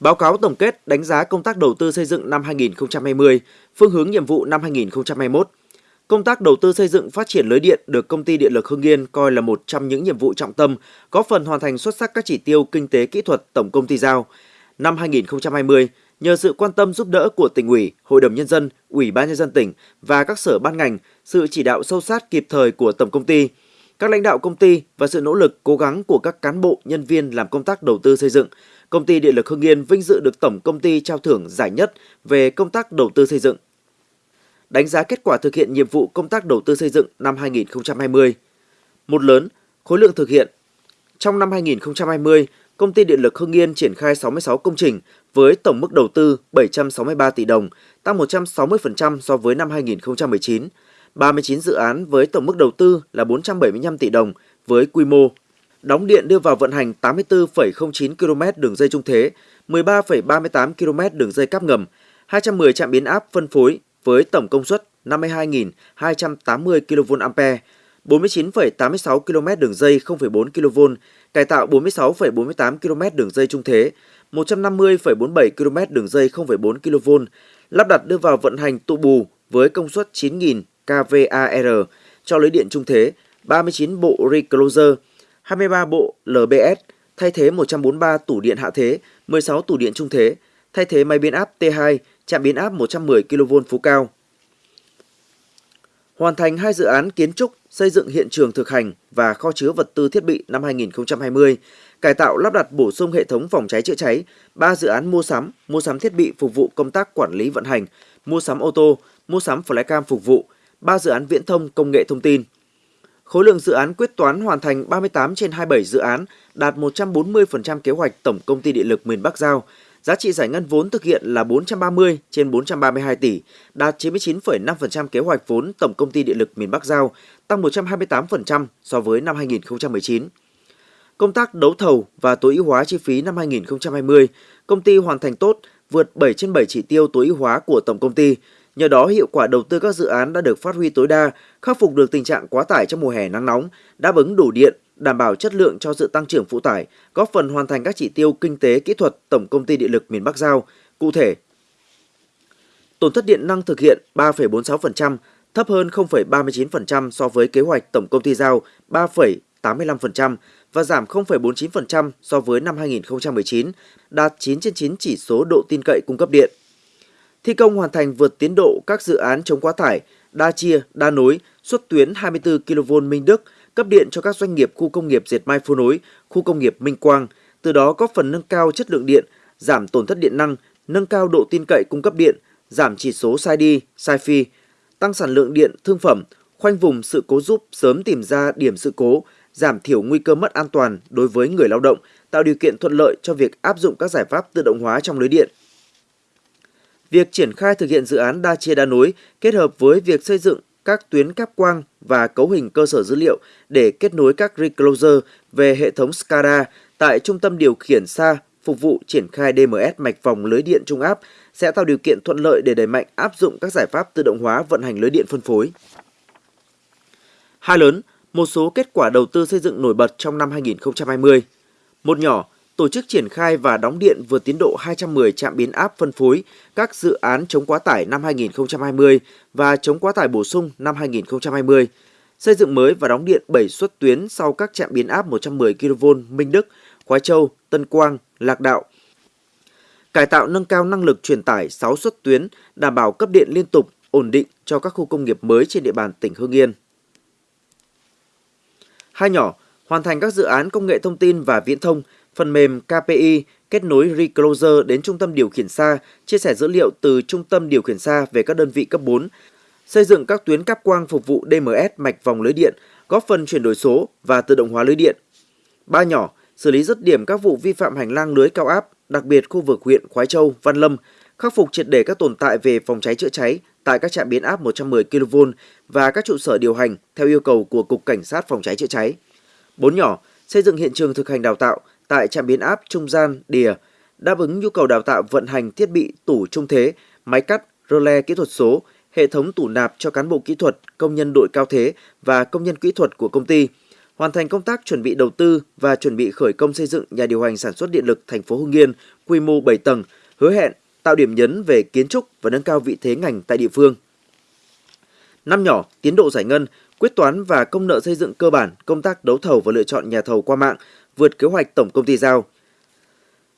Báo cáo tổng kết đánh giá công tác đầu tư xây dựng năm 2020, phương hướng nhiệm vụ năm 2021. Công tác đầu tư xây dựng phát triển lưới điện được công ty điện lực Hưng Yên coi là một trong những nhiệm vụ trọng tâm, góp phần hoàn thành xuất sắc các chỉ tiêu kinh tế kỹ thuật tổng công ty giao. Năm 2020, nhờ sự quan tâm giúp đỡ của tỉnh ủy, hội đồng nhân dân, ủy ban nhân dân tỉnh và các sở ban ngành, sự chỉ đạo sâu sát kịp thời của tổng công ty, các lãnh đạo công ty và sự nỗ lực cố gắng của các cán bộ, nhân viên làm công tác đầu tư xây dựng, công ty điện lực Hưng Yên vinh dự được tổng công ty trao thưởng giải nhất về công tác đầu tư xây dựng. Đánh giá kết quả thực hiện nhiệm vụ công tác đầu tư xây dựng năm 2020. Một lớn, khối lượng thực hiện. Trong năm 2020, công ty điện lực Hưng Yên triển khai 66 công trình với tổng mức đầu tư 763 tỷ đồng, tăng 160% so với năm 2019. 39 dự án với tổng mức đầu tư là 475 tỷ đồng với quy mô. Đóng điện đưa vào vận hành 84,09 km đường dây trung thế, 13,38 km đường dây cáp ngầm, 210 trạm biến áp phân phối với tổng công suất 52.280 kVA, 49,86 km đường dây 0,4 kV, cải tạo 46,48 km đường dây trung thế, 150,47 km đường dây 0,4 kV, lắp đặt đưa vào vận hành tụ bù với công suất 9.000 kVAR cho lưới điện trung thế, 39 bộ recloser, 23 bộ LBS, thay thế 143 tủ điện hạ thế, 16 tủ điện trung thế, thay thế máy biến áp T2, trạm biến áp 110 kV phú cao. Hoàn thành hai dự án kiến trúc, xây dựng hiện trường thực hành và kho chứa vật tư thiết bị năm 2020, cải tạo lắp đặt bổ sung hệ thống phòng cháy chữa cháy, ba dự án mua sắm, mua sắm thiết bị phục vụ công tác quản lý vận hành, mua sắm ô tô, mua sắm flycam phục vụ, 3 dự án viễn thông công nghệ thông tin. Khối lượng dự án quyết toán hoàn thành 38 trên 27 dự án, đạt 140% kế hoạch Tổng Công ty Điện lực miền Bắc giao. Giá trị giải ngân vốn thực hiện là 430 trên 432 tỷ, đạt 99,5% kế hoạch vốn Tổng Công ty Điện lực miền Bắc giao, tăng 128% so với năm 2019. Công tác đấu thầu và tối ưu hóa chi phí năm 2020, công ty hoàn thành tốt, vượt 7 trên 7 chỉ tiêu tối ưu hóa của tổng công ty, Nhờ đó, hiệu quả đầu tư các dự án đã được phát huy tối đa, khắc phục được tình trạng quá tải trong mùa hè nắng nóng, đáp ứng đủ điện, đảm bảo chất lượng cho sự tăng trưởng phụ tải, góp phần hoàn thành các chỉ tiêu kinh tế kỹ thuật Tổng công ty Điện lực miền Bắc giao. Cụ thể, tổn thất điện năng thực hiện 3,46%, thấp hơn 0,39% so với kế hoạch Tổng công ty giao 3,85% và giảm 0,49% so với năm 2019, đạt 9 trên 9 chỉ số độ tin cậy cung cấp điện. Thi công hoàn thành vượt tiến độ các dự án chống quá tải, đa chia, đa nối, xuất tuyến 24 kV Minh Đức, cấp điện cho các doanh nghiệp khu công nghiệp Diệt Mai phú nối, khu công nghiệp Minh Quang, từ đó góp phần nâng cao chất lượng điện, giảm tổn thất điện năng, nâng cao độ tin cậy cung cấp điện, giảm chỉ số sai đi, sai phi, tăng sản lượng điện thương phẩm, khoanh vùng sự cố giúp sớm tìm ra điểm sự cố, giảm thiểu nguy cơ mất an toàn đối với người lao động, tạo điều kiện thuận lợi cho việc áp dụng các giải pháp tự động hóa trong lưới điện. Việc triển khai thực hiện dự án đa chia đa nối kết hợp với việc xây dựng các tuyến cáp quang và cấu hình cơ sở dữ liệu để kết nối các recloser về hệ thống SCADA tại trung tâm điều khiển xa phục vụ triển khai DMS mạch vòng lưới điện trung áp sẽ tạo điều kiện thuận lợi để đẩy mạnh áp dụng các giải pháp tự động hóa vận hành lưới điện phân phối. Hai lớn, một số kết quả đầu tư xây dựng nổi bật trong năm 2020. Một nhỏ, tổ chức triển khai và đóng điện vượt tiến độ 210 trạm biến áp phân phối các dự án chống quá tải năm 2020 và chống quá tải bổ sung năm 2020, xây dựng mới và đóng điện 7 suất tuyến sau các trạm biến áp 110 kV Minh Đức, Khói Châu, Tân Quang, Lạc Đạo. Cải tạo nâng cao năng lực truyền tải 6 suất tuyến, đảm bảo cấp điện liên tục, ổn định cho các khu công nghiệp mới trên địa bàn tỉnh Hưng Yên. Hai nhỏ, hoàn thành các dự án công nghệ thông tin và viễn thông, phần mềm KPI kết nối Recloser đến trung tâm điều khiển xa, chia sẻ dữ liệu từ trung tâm điều khiển xa về các đơn vị cấp 4, xây dựng các tuyến cáp quang phục vụ DMS mạch vòng lưới điện, góp phần chuyển đổi số và tự động hóa lưới điện. Ba nhỏ, xử lý dứt điểm các vụ vi phạm hành lang lưới cao áp, đặc biệt khu vực huyện Khoái Châu, Văn Lâm, khắc phục triệt để các tồn tại về phòng cháy chữa cháy tại các trạm biến áp 110 kV và các trụ sở điều hành theo yêu cầu của Cục Cảnh sát phòng cháy chữa cháy. Bốn nhỏ, xây dựng hiện trường thực hành đào tạo, tại trạm biến áp trung gian đìa đáp ứng nhu cầu đào tạo vận hành thiết bị tủ trung thế, máy cắt, rơ le kỹ thuật số, hệ thống tủ nạp cho cán bộ kỹ thuật, công nhân đội cao thế và công nhân kỹ thuật của công ty, hoàn thành công tác chuẩn bị đầu tư và chuẩn bị khởi công xây dựng nhà điều hành sản xuất điện lực thành phố Hưng Yên quy mô 7 tầng, hứa hẹn tạo điểm nhấn về kiến trúc và nâng cao vị thế ngành tại địa phương. Năm nhỏ, tiến độ giải ngân, quyết toán và công nợ xây dựng cơ bản, công tác đấu thầu và lựa chọn nhà thầu qua mạng vượt kế hoạch tổng công ty giao.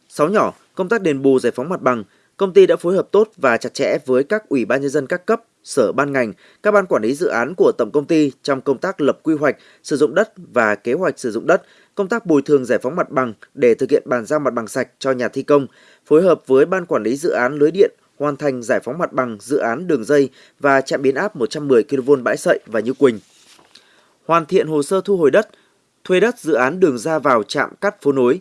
6 nhỏ, công tác đền bù giải phóng mặt bằng, công ty đã phối hợp tốt và chặt chẽ với các ủy ban nhân dân các cấp, sở ban ngành, các ban quản lý dự án của tổng công ty trong công tác lập quy hoạch, sử dụng đất và kế hoạch sử dụng đất, công tác bồi thường giải phóng mặt bằng để thực hiện bàn giao mặt bằng sạch cho nhà thi công, phối hợp với ban quản lý dự án lưới điện hoàn thành giải phóng mặt bằng dự án đường dây và trạm biến áp 110 kV bãi sậy và Như Quỳnh. Hoàn thiện hồ sơ thu hồi đất, thuê đất dự án đường ra vào trạm cắt phố nối.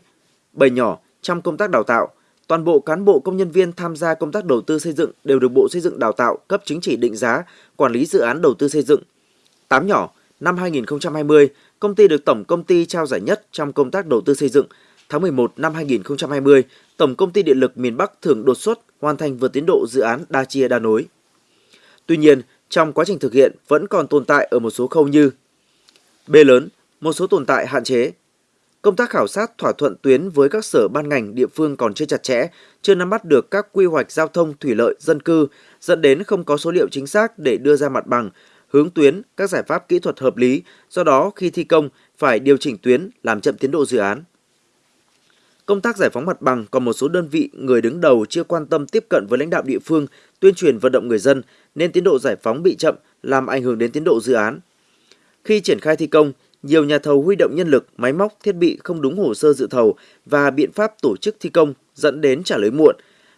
Bầy nhỏ trong công tác đào tạo, toàn bộ cán bộ công nhân viên tham gia công tác đầu tư xây dựng đều được Bộ Xây dựng đào tạo cấp chứng chỉ định giá quản lý dự án đầu tư xây dựng. Tám nhỏ, năm 2020, công ty được Tổng công ty trao giải nhất trong công tác đầu tư xây dựng. Tháng 11 năm 2020, Tổng công ty Điện lực miền Bắc thưởng đột xuất hoàn thành vượt tiến độ dự án đa chia đa nối. Tuy nhiên, trong quá trình thực hiện vẫn còn tồn tại ở một số khâu như B lớn, một số tồn tại hạn chế. Công tác khảo sát thỏa thuận tuyến với các sở ban ngành địa phương còn chưa chặt chẽ, chưa nắm bắt được các quy hoạch giao thông thủy lợi dân cư, dẫn đến không có số liệu chính xác để đưa ra mặt bằng, hướng tuyến, các giải pháp kỹ thuật hợp lý, do đó khi thi công phải điều chỉnh tuyến làm chậm tiến độ dự án. Công tác giải phóng mặt bằng còn một số đơn vị người đứng đầu chưa quan tâm tiếp cận với lãnh đạo địa phương, tuyên truyền vận động người dân nên tiến độ giải phóng bị chậm làm ảnh hưởng đến tiến độ dự án. Khi triển khai thi công, nhiều nhà thầu huy động nhân lực, máy móc, thiết bị không đúng hồ sơ dự thầu và biện pháp tổ chức thi công dẫn đến trả lời muộn,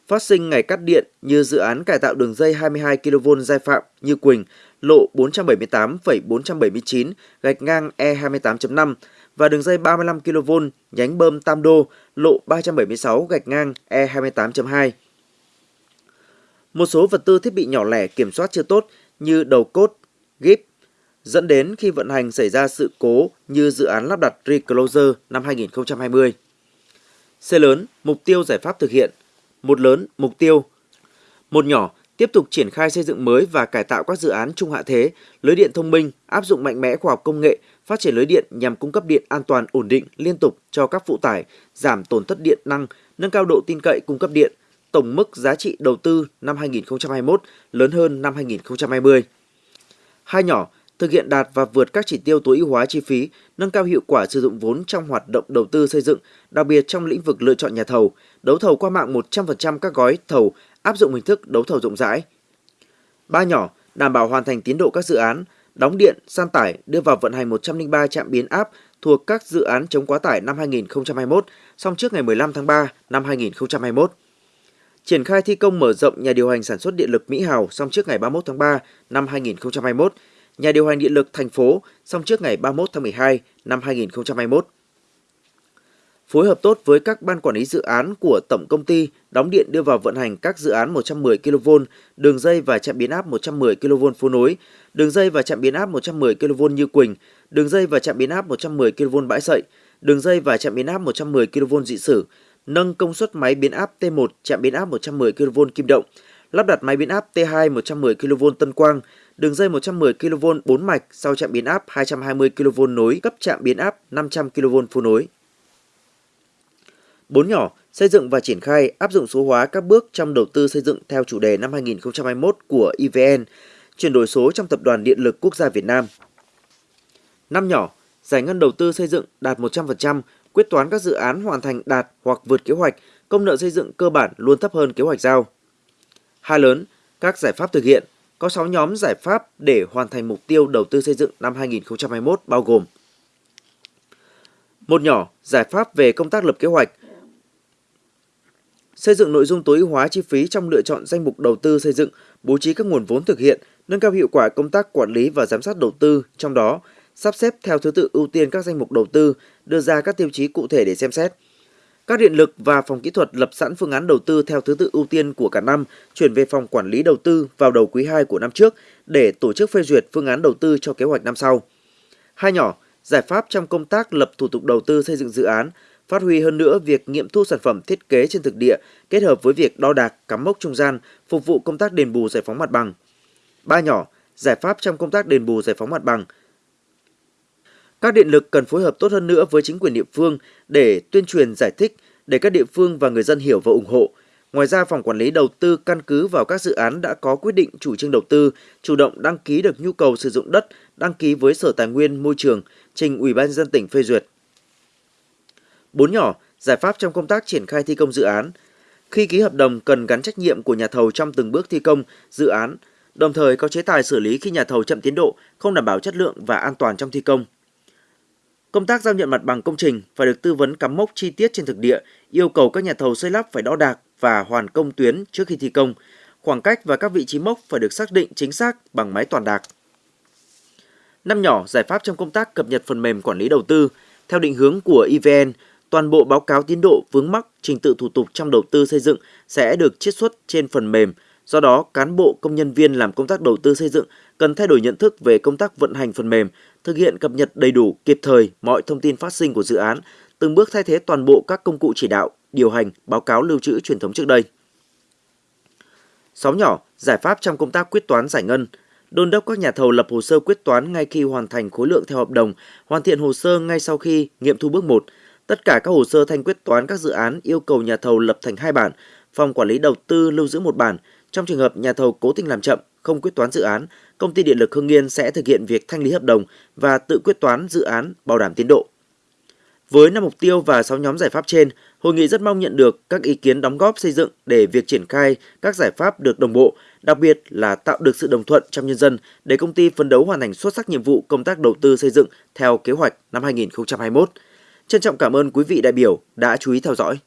phát sinh ngày cắt điện như dự án cải tạo đường dây 22 kV Giai Phạm Như Quỳnh, lộ 478,479 gạch ngang E28.5 và đường dây 35 kV nhánh bơm Tam Đô, lộ 376 gạch ngang E28.2. Một số vật tư thiết bị nhỏ lẻ kiểm soát chưa tốt như đầu cốt, gíp, dẫn đến khi vận hành xảy ra sự cố như dự án lắp đặt Recloser năm 2020. C lớn, mục tiêu giải pháp thực hiện. Một lớn, mục tiêu. Một nhỏ, tiếp tục triển khai xây dựng mới và cải tạo các dự án trung hạ thế, lưới điện thông minh, áp dụng mạnh mẽ khoa học công nghệ, phát triển lưới điện nhằm cung cấp điện an toàn ổn định liên tục cho các phụ tải, giảm tổn thất điện năng, nâng cao độ tin cậy cung cấp điện. Tổng mức giá trị đầu tư năm 2021 lớn hơn năm 2020. Hai nhỏ, thực hiện đạt và vượt các chỉ tiêu tối ưu hóa chi phí, nâng cao hiệu quả sử dụng vốn trong hoạt động đầu tư xây dựng, đặc biệt trong lĩnh vực lựa chọn nhà thầu, đấu thầu qua mạng 100% các gói thầu, áp dụng hình thức đấu thầu rộng rãi. Ba nhỏ, đảm bảo hoàn thành tiến độ các dự án, đóng điện, san tải, đưa vào vận hành 103 trạm biến áp thuộc các dự án chống quá tải năm 2021, xong trước ngày 15 tháng 3 năm 2021. Triển khai thi công mở rộng nhà điều hành sản xuất điện lực Mỹ Hào xong trước ngày 31 tháng 3 năm 2021, nhà điều hành điện lực thành phố xong trước ngày 31 tháng 12 năm 2021 phối hợp tốt với các ban quản lý dự án của tổng công ty đóng điện đưa vào vận hành các dự án 110 kV, đường dây và trạm biến áp 110 kV phố nối, đường dây và trạm biến áp 110 kV Như Quỳnh, đường dây và trạm biến áp 110 kV Bãi Sậy, đường dây và trạm biến áp 110 kV Dị Sử, nâng công suất máy biến áp T1 trạm biến áp 110 kV Kim Động, lắp đặt máy biến áp T2 110 kV Tân Quang, đường dây 110 kV 4 mạch sau trạm biến áp 220 kV nối cấp trạm biến áp 500 kV phụ nối. 4 nhỏ, xây dựng và triển khai áp dụng số hóa các bước trong đầu tư xây dựng theo chủ đề năm 2021 của EVN, chuyển đổi số trong Tập đoàn Điện lực Quốc gia Việt Nam. 5 nhỏ, giải ngân đầu tư xây dựng đạt 100%, quyết toán các dự án hoàn thành đạt hoặc vượt kế hoạch, công nợ xây dựng cơ bản luôn thấp hơn kế hoạch giao. Hai lớn, các giải pháp thực hiện, có 6 nhóm giải pháp để hoàn thành mục tiêu đầu tư xây dựng năm 2021 bao gồm một nhỏ, giải pháp về công tác lập kế hoạch, xây dựng nội dung tối ưu hóa chi phí trong lựa chọn danh mục đầu tư xây dựng, bố trí các nguồn vốn thực hiện, nâng cao hiệu quả công tác quản lý và giám sát đầu tư, trong đó sắp xếp theo thứ tự ưu tiên các danh mục đầu tư, đưa ra các tiêu chí cụ thể để xem xét. Các điện lực và phòng kỹ thuật lập sẵn phương án đầu tư theo thứ tự ưu tiên của cả năm, chuyển về phòng quản lý đầu tư vào đầu quý 2 của năm trước để tổ chức phê duyệt phương án đầu tư cho kế hoạch năm sau. Hai nhỏ, giải pháp trong công tác lập thủ tục đầu tư xây dựng dự án, phát huy hơn nữa việc nghiệm thu sản phẩm thiết kế trên thực địa kết hợp với việc đo đạc cắm mốc trung gian phục vụ công tác đền bù giải phóng mặt bằng. Ba nhỏ, giải pháp trong công tác đền bù giải phóng mặt bằng. Các điện lực cần phối hợp tốt hơn nữa với chính quyền địa phương để tuyên truyền giải thích để các địa phương và người dân hiểu và ủng hộ. Ngoài ra, phòng quản lý đầu tư căn cứ vào các dự án đã có quyết định chủ trương đầu tư, chủ động đăng ký được nhu cầu sử dụng đất, đăng ký với Sở Tài nguyên Môi trường, trình Ủy ban dân tỉnh phê duyệt. Bốn nhỏ, giải pháp trong công tác triển khai thi công dự án. Khi ký hợp đồng cần gắn trách nhiệm của nhà thầu trong từng bước thi công dự án, đồng thời có chế tài xử lý khi nhà thầu chậm tiến độ, không đảm bảo chất lượng và an toàn trong thi công. Công tác giao nhận mặt bằng công trình phải được tư vấn cắm mốc chi tiết trên thực địa, yêu cầu các nhà thầu xây lắp phải đo đạc và hoàn công tuyến trước khi thi công. Khoảng cách và các vị trí mốc phải được xác định chính xác bằng máy toàn đạc. Năm nhỏ, giải pháp trong công tác cập nhật phần mềm quản lý đầu tư. Theo định hướng của EVN, toàn bộ báo cáo tiến độ vướng mắc trình tự thủ tục trong đầu tư xây dựng sẽ được chiết xuất trên phần mềm. Do đó, cán bộ công nhân viên làm công tác đầu tư xây dựng cần thay đổi nhận thức về công tác vận hành phần mềm, thực hiện cập nhật đầy đủ kịp thời mọi thông tin phát sinh của dự án, từng bước thay thế toàn bộ các công cụ chỉ đạo, điều hành, báo cáo lưu trữ truyền thống trước đây. 6 nhỏ, giải pháp trong công tác quyết toán giải ngân, đôn đốc các nhà thầu lập hồ sơ quyết toán ngay khi hoàn thành khối lượng theo hợp đồng, hoàn thiện hồ sơ ngay sau khi nghiệm thu bước 1. Tất cả các hồ sơ thanh quyết toán các dự án yêu cầu nhà thầu lập thành hai bản, phòng quản lý đầu tư lưu giữ một bản. Trong trường hợp nhà thầu cố tình làm chậm, không quyết toán dự án, công ty điện lực Hưng Yên sẽ thực hiện việc thanh lý hợp đồng và tự quyết toán dự án bảo đảm tiến độ. Với năm mục tiêu và 6 nhóm giải pháp trên, hội nghị rất mong nhận được các ý kiến đóng góp xây dựng để việc triển khai các giải pháp được đồng bộ, đặc biệt là tạo được sự đồng thuận trong nhân dân để công ty phấn đấu hoàn thành xuất sắc nhiệm vụ công tác đầu tư xây dựng theo kế hoạch năm 2021. Trân trọng cảm ơn quý vị đại biểu đã chú ý theo dõi.